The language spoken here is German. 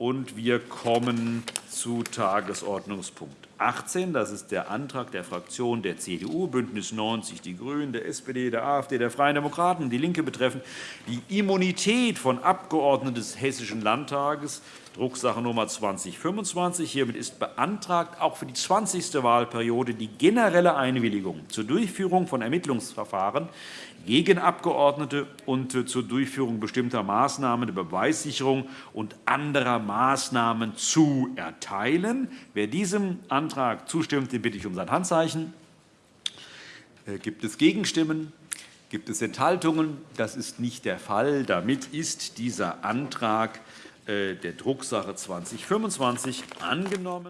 und wir kommen zu Tagesordnungspunkt 18. Das ist der Antrag der Fraktionen der CDU, BÜNDNIS 90 die GRÜNEN, der SPD, der AfD, der Freien Demokraten und DIE LINKE betreffend die Immunität von Abgeordneten des Hessischen Landtages, Drucksache Nummer 2025. Hiermit ist beantragt, auch für die 20. Wahlperiode die generelle Einwilligung zur Durchführung von Ermittlungsverfahren gegen Abgeordnete und zur Durchführung bestimmter Maßnahmen der Beweissicherung und anderer Maßnahmen zu erteilen. Wer diesem Antrag zustimmt, den bitte ich um sein Handzeichen. Äh, gibt es Gegenstimmen? Gibt es Enthaltungen? Das ist nicht der Fall. Damit ist dieser Antrag äh, der Drucksache 2025 angenommen.